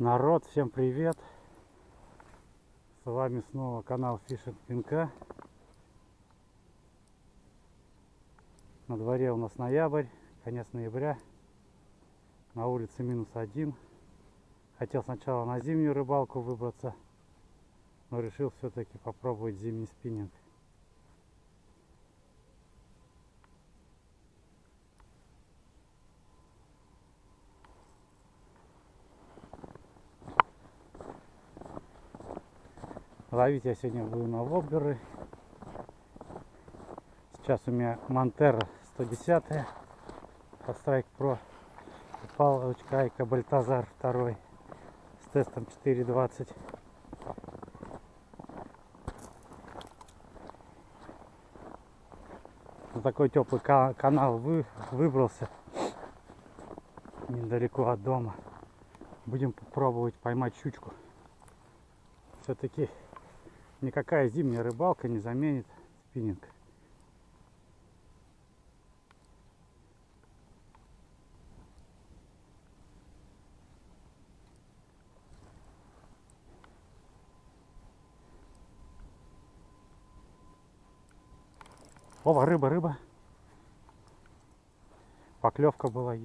Народ, всем привет! С вами снова канал Фишинг Пинка. На дворе у нас ноябрь, конец ноября. На улице минус один. Хотел сначала на зимнюю рыбалку выбраться, но решил все-таки попробовать зимний спиннинг. Ловить я сегодня буду на воблеры. Сейчас у меня Монтера 110 по Strike Pro. Палочка Айка Бальтазар 2 с тестом 4.20. На такой теплый ка- канал вы, выбрался недалеко от дома. Будем попробовать поймать щучку. Все-таки никакая зимняя рыбалка не заменит спиннинг. Опа, рыба, рыба. Поклевка была.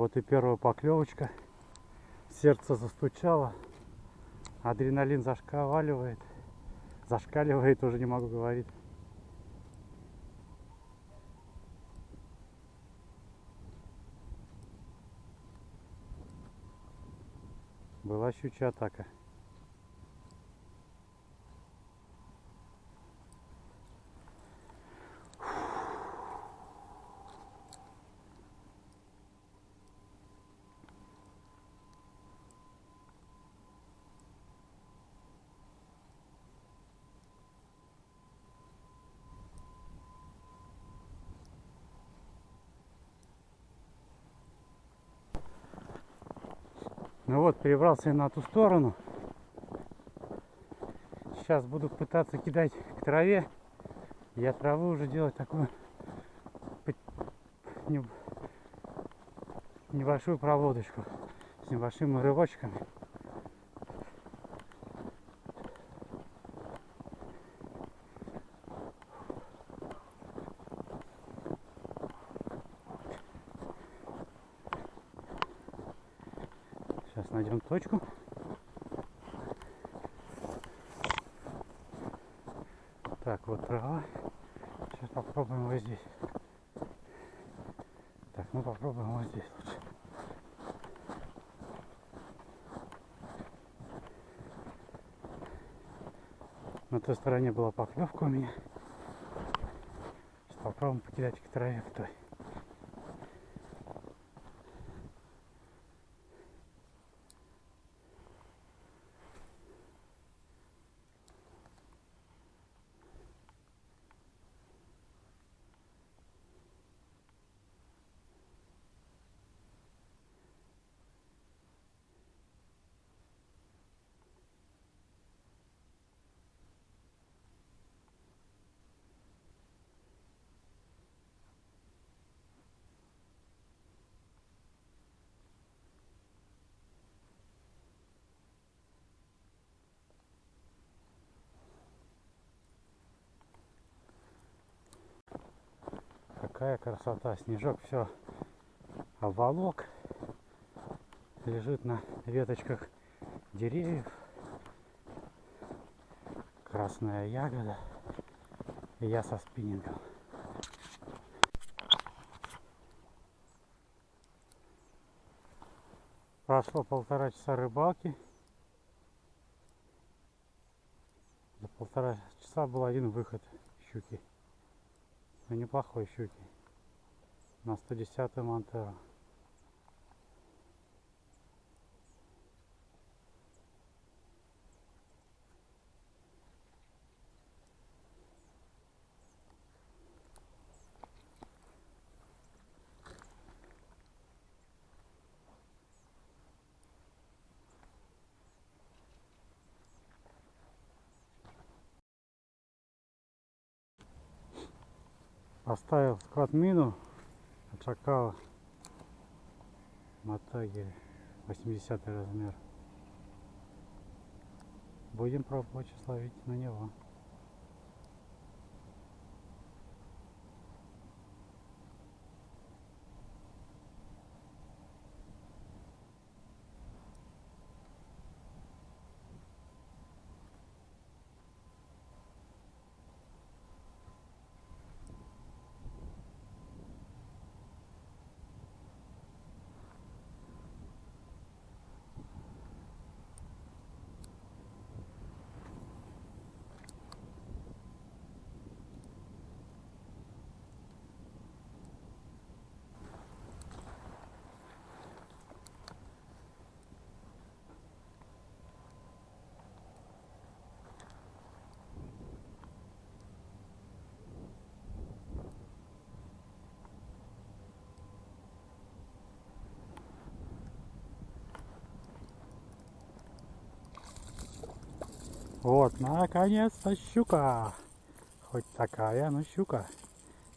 Вот и первая поклевочка. Сердце застучало. Адреналин зашкаливает. Зашкаливает, уже не могу говорить. Была щучья атака. Ну вот, перебрался я на ту сторону. Сейчас буду пытаться кидать к траве. Я травы уже делать такую небольшую проводочку с небольшими рывочками. Найдем точку. Так, вот трава. Сейчас попробуем вот здесь. Так, ну попробуем вот здесь лучше. На той стороне была поклевка у меня. Сейчас попробуем покидать к траве к той. Какая красота. Снежок все обволок. Лежит на веточках деревьев. Красная ягода. И я со спиннингом. Прошло полтора часа рыбалки. За полтора часа был один выход щуки. Неплохой щуки. На 110 Монтера. Мину от шакала. Мотаги 80 размер. Будем пробовать ловить на него. Вот, наконец-то щука. Хоть такая, но щука.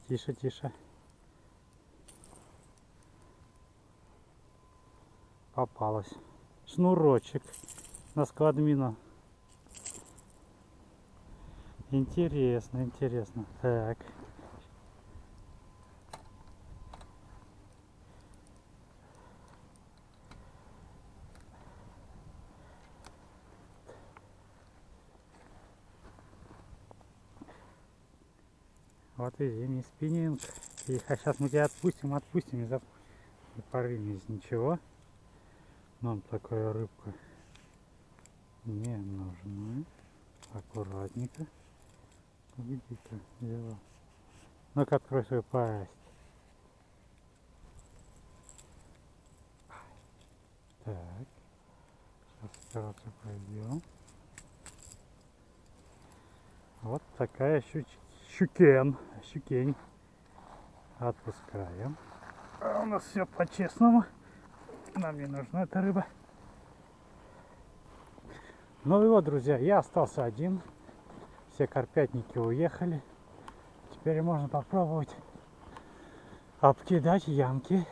Тише, тише. Попалась. Шнурочек на складмину. Интересно, интересно. Так. Вот и зимний спиннинг. Тихо, сейчас мы тебя отпустим, отпустим, не, зап... не порви из ничего. Нам такая рыбка не нужна. Аккуратненько. Где-то взяла. Ну-ка, открой свою пасть. Так. Сейчас операцию пройдем. Вот такая щучка щукен, щукень. Отпускаем. А у нас все по-честному. Нам не нужна эта рыба. Ну и вот, друзья, я остался один. Все карпятники уехали. Теперь можно попробовать обкидать ямки.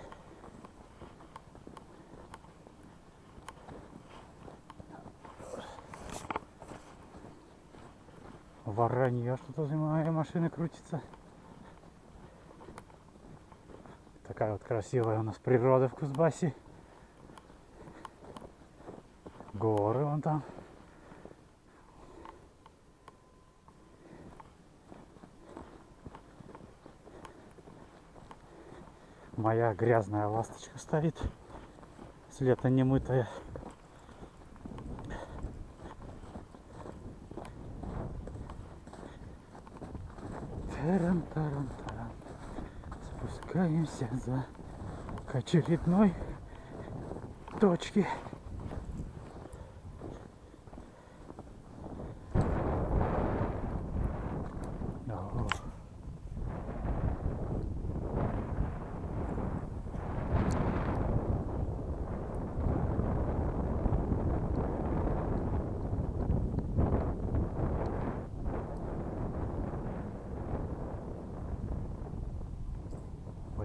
Воронье что-то за моей машины крутится. Такая вот красивая у нас природа в Кузбассе. Горы вон там. Моя грязная ласточка стоит. С лета немытая. Таран таран таран спускаемся за к очередной точке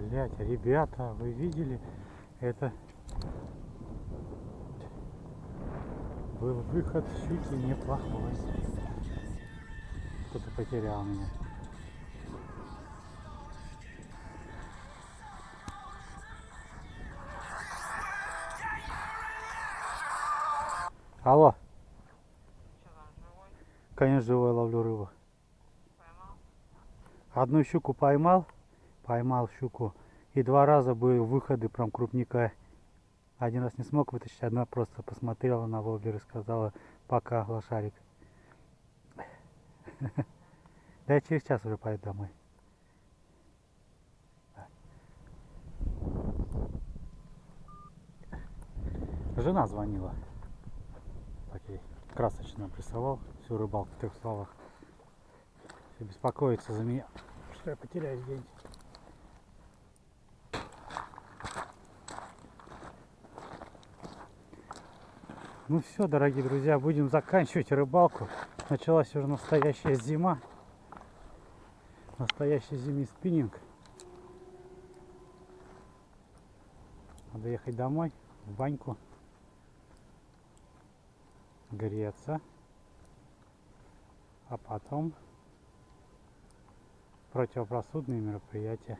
Блять, ребята, вы видели? Это был выход щуки неплохой. Кто-то потерял меня. Алло. Конечно, живой ловлю рыбу. Поймал? Одну щуку поймал поймал щуку. И два раза были выходы прям крупника. Один раз не смог вытащить, одна просто посмотрела на воблер и сказала пока, лошарик. Да я через час уже пойду домой. Жена звонила. Так ей красочно обрисовал всю рыбалку в трех словах. Все беспокоится за меня, что я потеряюсь где-нибудь. Ну все, дорогие друзья, будем заканчивать рыбалку. Началась уже настоящая зима. Настоящий зимний спиннинг. Надо ехать домой, в баньку, греться, а потом противопросудные мероприятия.